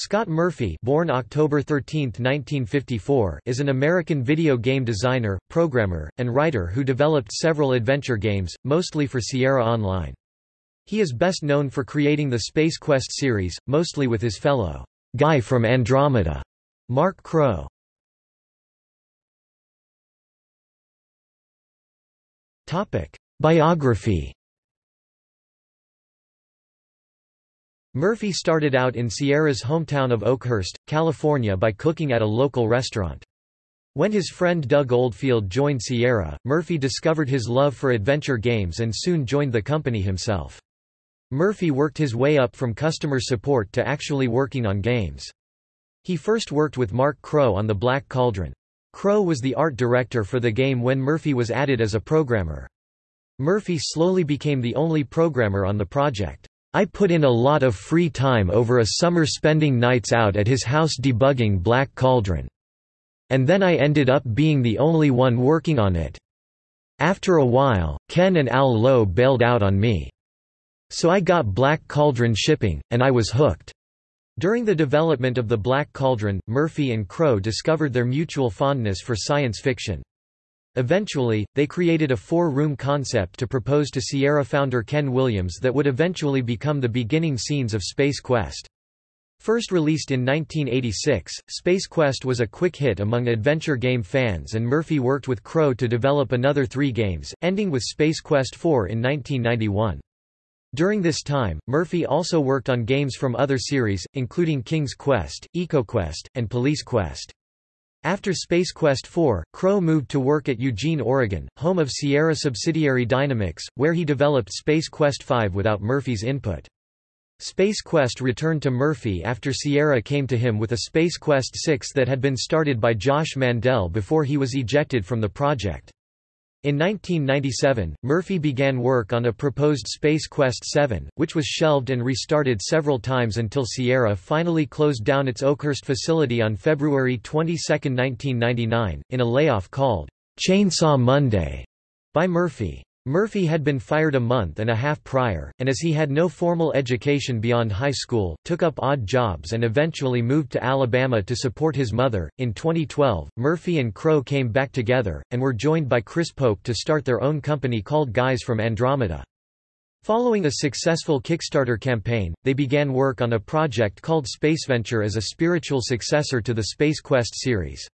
Scott Murphy born October 13, 1954, is an American video game designer, programmer, and writer who developed several adventure games, mostly for Sierra Online. He is best known for creating the Space Quest series, mostly with his fellow, "'Guy from Andromeda' Mark Crowe. Biography Murphy started out in Sierra's hometown of Oakhurst, California by cooking at a local restaurant. When his friend Doug Oldfield joined Sierra, Murphy discovered his love for adventure games and soon joined the company himself. Murphy worked his way up from customer support to actually working on games. He first worked with Mark Crowe on The Black Cauldron. Crowe was the art director for the game when Murphy was added as a programmer. Murphy slowly became the only programmer on the project. I put in a lot of free time over a summer spending nights out at his house debugging Black Cauldron. And then I ended up being the only one working on it. After a while, Ken and Al Lowe bailed out on me. So I got Black Cauldron shipping, and I was hooked. During the development of the Black Cauldron, Murphy and Crowe discovered their mutual fondness for science fiction. Eventually, they created a four-room concept to propose to Sierra founder Ken Williams that would eventually become the beginning scenes of Space Quest. First released in 1986, Space Quest was a quick hit among adventure game fans and Murphy worked with Crowe to develop another three games, ending with Space Quest IV in 1991. During this time, Murphy also worked on games from other series, including King's Quest, EcoQuest, and Police Quest. After Space Quest 4, Crowe moved to work at Eugene, Oregon, home of Sierra subsidiary Dynamix, where he developed Space Quest 5 without Murphy's input. Space Quest returned to Murphy after Sierra came to him with a Space Quest 6 that had been started by Josh Mandel before he was ejected from the project. In 1997, Murphy began work on a proposed Space Quest 7, which was shelved and restarted several times until Sierra finally closed down its Oakhurst facility on February 22, 1999, in a layoff called Chainsaw Monday by Murphy. Murphy had been fired a month and a half prior, and as he had no formal education beyond high school, took up odd jobs and eventually moved to Alabama to support his mother. In 2012, Murphy and Crowe came back together, and were joined by Chris Pope to start their own company called Guys from Andromeda. Following a successful Kickstarter campaign, they began work on a project called Spaceventure as a spiritual successor to the Space Quest series.